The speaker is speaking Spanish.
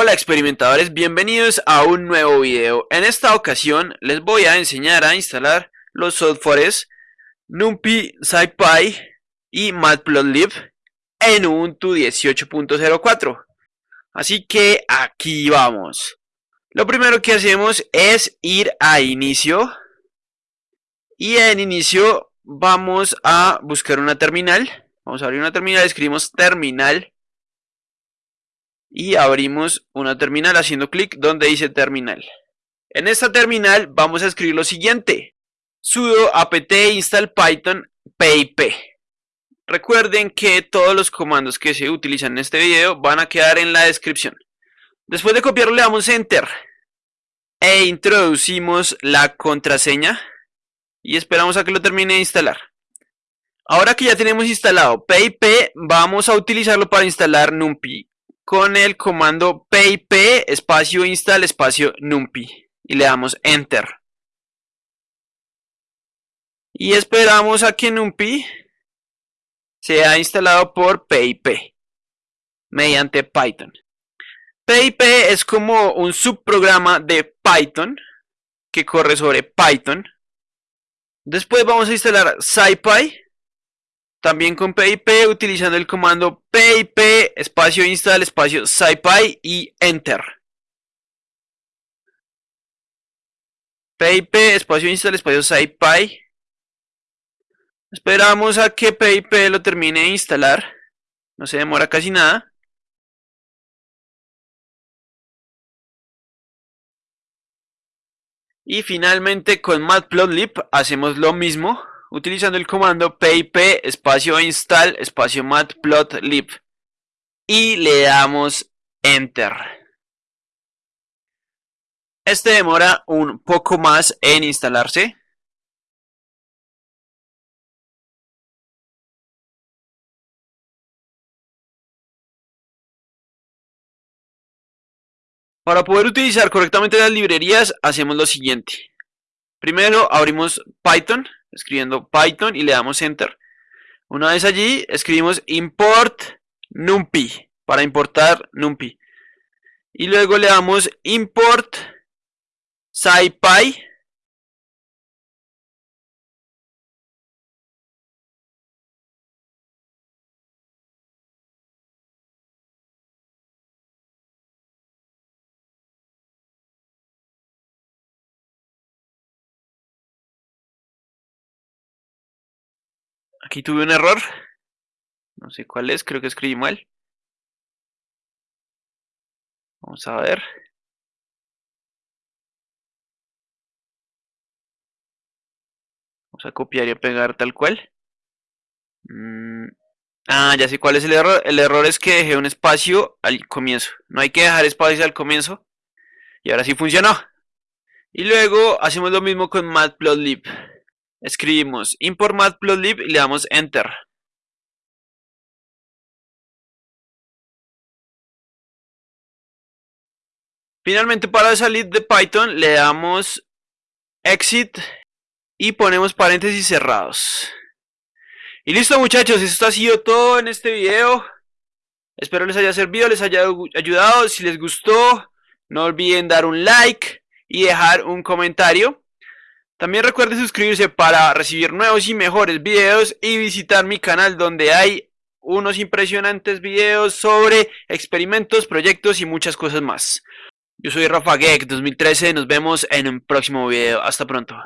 Hola experimentadores, bienvenidos a un nuevo video. En esta ocasión les voy a enseñar a instalar los softwares NumPy, SciPy y Matplotlib en Ubuntu 18.04. Así que aquí vamos. Lo primero que hacemos es ir a inicio y en inicio vamos a buscar una terminal. Vamos a abrir una terminal, escribimos terminal y abrimos una terminal haciendo clic donde dice terminal. En esta terminal vamos a escribir lo siguiente. sudo apt install python pip. Recuerden que todos los comandos que se utilizan en este video van a quedar en la descripción. Después de copiarlo le damos enter e introducimos la contraseña y esperamos a que lo termine de instalar. Ahora que ya tenemos instalado PIP, vamos a utilizarlo para instalar NumPy con el comando pip espacio install espacio numpy y le damos enter. Y esperamos a que numpy sea instalado por pip mediante Python. PIP es como un subprograma de Python que corre sobre Python. Después vamos a instalar SciPy también con PIP utilizando el comando pip espacio install espacio scipy y enter. pip espacio install espacio scipy. Esperamos a que pip lo termine de instalar. No se demora casi nada. Y finalmente con matplotlib hacemos lo mismo utilizando el comando pip espacio install espacio matplotlib y le damos enter. Este demora un poco más en instalarse. Para poder utilizar correctamente las librerías hacemos lo siguiente. Primero abrimos Python escribiendo Python y le damos Enter. Una vez allí, escribimos import numpy para importar numpy. Y luego le damos import scipy Aquí tuve un error. No sé cuál es, creo que escribí mal. Vamos a ver. Vamos a copiar y a pegar tal cual. Mm, ah, ya sé cuál es el error. El error es que dejé un espacio al comienzo. No hay que dejar espacios al comienzo. Y ahora sí funcionó. Y luego hacemos lo mismo con matplotlib. Escribimos import matplotlib y le damos enter. Finalmente para salir de Python le damos exit y ponemos paréntesis cerrados. Y listo muchachos, esto ha sido todo en este video. Espero les haya servido, les haya ayudado. Si les gustó, no olviden dar un like y dejar un comentario. También recuerden suscribirse para recibir nuevos y mejores videos y visitar mi canal donde hay unos impresionantes videos sobre experimentos, proyectos y muchas cosas más. Yo soy Rafa Geek 2013, nos vemos en un próximo video. Hasta pronto.